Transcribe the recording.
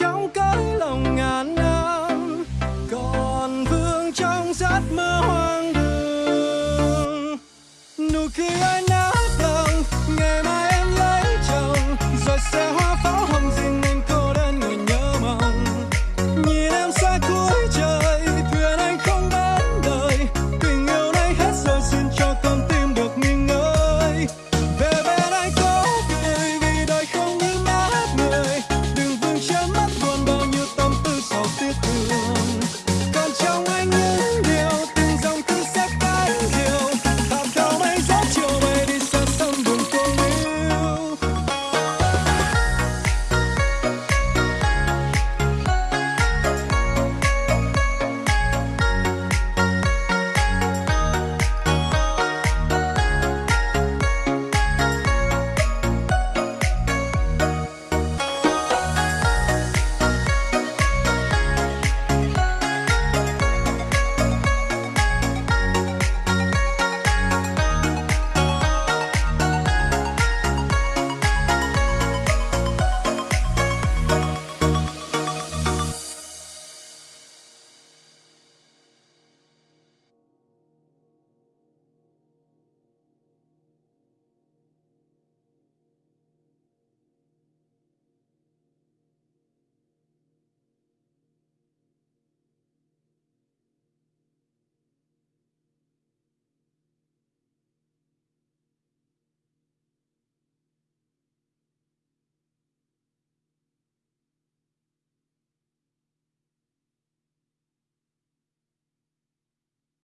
trong cõi lòng ngàn năm. Còn vương trong giấc mơ hoa